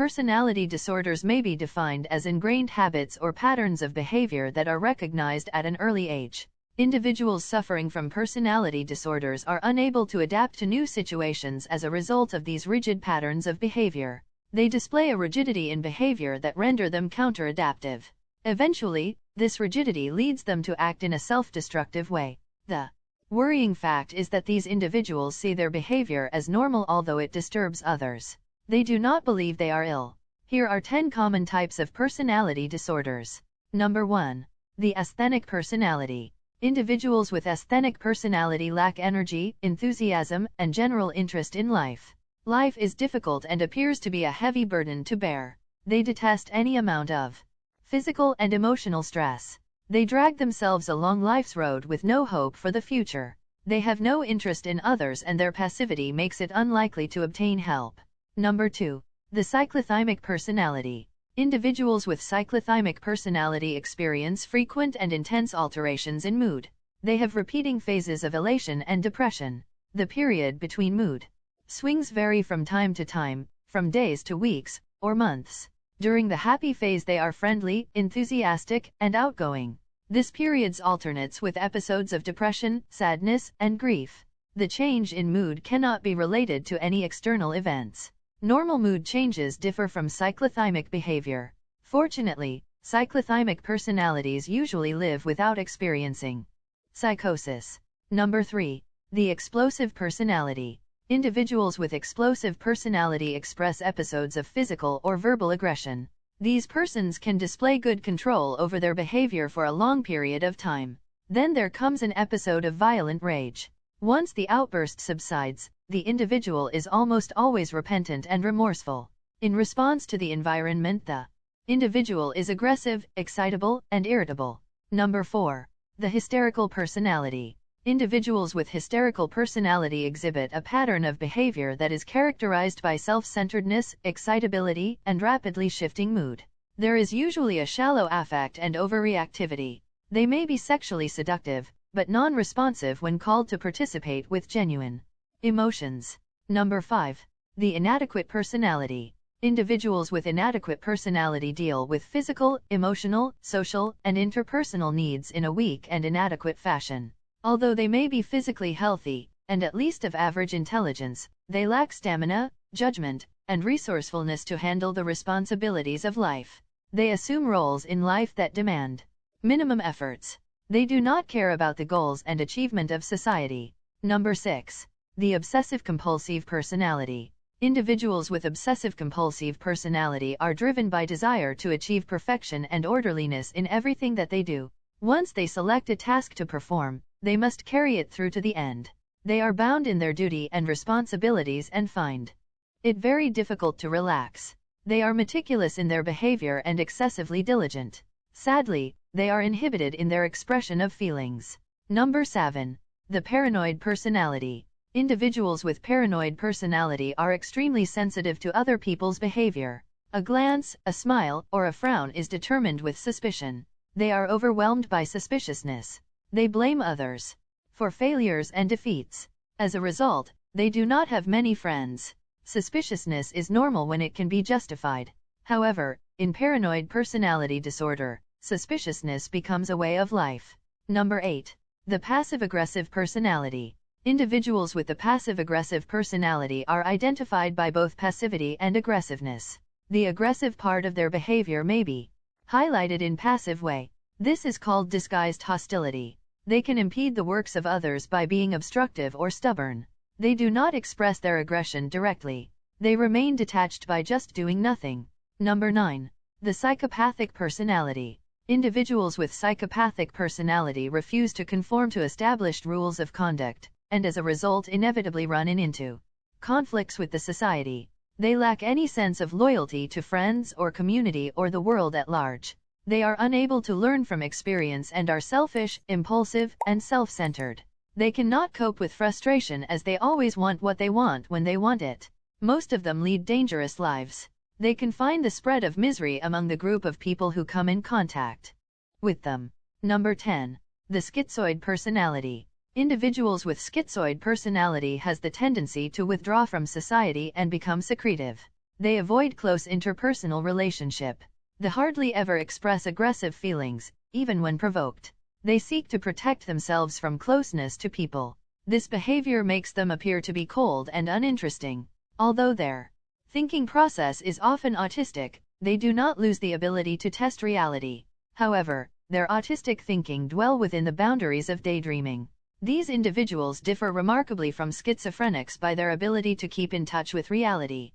personality disorders may be defined as ingrained habits or patterns of behavior that are recognized at an early age. Individuals suffering from personality disorders are unable to adapt to new situations as a result of these rigid patterns of behavior. They display a rigidity in behavior that render them counter-adaptive. Eventually, this rigidity leads them to act in a self-destructive way. The worrying fact is that these individuals see their behavior as normal although it disturbs others. They do not believe they are ill. Here are 10 common types of personality disorders. Number 1. The asthenic personality. Individuals with asthenic personality lack energy, enthusiasm, and general interest in life. Life is difficult and appears to be a heavy burden to bear. They detest any amount of physical and emotional stress. They drag themselves along life's road with no hope for the future. They have no interest in others and their passivity makes it unlikely to obtain help. Number 2. The cyclothymic personality. Individuals with cyclothymic personality experience frequent and intense alterations in mood. They have repeating phases of elation and depression. The period between mood swings vary from time to time, from days to weeks, or months. During the happy phase they are friendly, enthusiastic, and outgoing. This period alternates with episodes of depression, sadness, and grief. The change in mood cannot be related to any external events. Normal mood changes differ from cyclothymic behavior. Fortunately, cyclothymic personalities usually live without experiencing psychosis. Number 3. The explosive personality. Individuals with explosive personality express episodes of physical or verbal aggression. These persons can display good control over their behavior for a long period of time. Then there comes an episode of violent rage. Once the outburst subsides, the individual is almost always repentant and remorseful. In response to the environment the individual is aggressive, excitable, and irritable. Number 4. The hysterical personality. Individuals with hysterical personality exhibit a pattern of behavior that is characterized by self-centeredness, excitability, and rapidly shifting mood. There is usually a shallow affect and overreactivity. They may be sexually seductive, but non-responsive when called to participate with genuine emotions. Number 5. The inadequate personality. Individuals with inadequate personality deal with physical, emotional, social, and interpersonal needs in a weak and inadequate fashion. Although they may be physically healthy, and at least of average intelligence, they lack stamina, judgment, and resourcefulness to handle the responsibilities of life. They assume roles in life that demand minimum efforts. They do not care about the goals and achievement of society. Number 6. The obsessive-compulsive personality. Individuals with obsessive-compulsive personality are driven by desire to achieve perfection and orderliness in everything that they do. Once they select a task to perform, they must carry it through to the end. They are bound in their duty and responsibilities and find it very difficult to relax. They are meticulous in their behavior and excessively diligent. Sadly, they are inhibited in their expression of feelings. Number 7. The paranoid personality. Individuals with paranoid personality are extremely sensitive to other people's behavior. A glance, a smile, or a frown is determined with suspicion. They are overwhelmed by suspiciousness. They blame others for failures and defeats. As a result, they do not have many friends. Suspiciousness is normal when it can be justified. However, in paranoid personality disorder, suspiciousness becomes a way of life. Number 8. The passive-aggressive personality. Individuals with the passive-aggressive personality are identified by both passivity and aggressiveness. The aggressive part of their behavior may be highlighted in passive way. This is called disguised hostility. They can impede the works of others by being obstructive or stubborn. They do not express their aggression directly. They remain detached by just doing nothing. Number 9. The psychopathic personality. Individuals with psychopathic personality refuse to conform to established rules of conduct, and as a result inevitably run in into conflicts with the society. They lack any sense of loyalty to friends or community or the world at large. They are unable to learn from experience and are selfish, impulsive, and self-centered. They cannot cope with frustration as they always want what they want when they want it. Most of them lead dangerous lives. They confine the spread of misery among the group of people who come in contact with them. Number 10. The schizoid personality. Individuals with schizoid personality has the tendency to withdraw from society and become secretive. They avoid close interpersonal relationship. They hardly ever express aggressive feelings, even when provoked. They seek to protect themselves from closeness to people. This behavior makes them appear to be cold and uninteresting. Although their thinking process is often autistic, they do not lose the ability to test reality. However, their autistic thinking dwell within the boundaries of daydreaming. These individuals differ remarkably from schizophrenics by their ability to keep in touch with reality.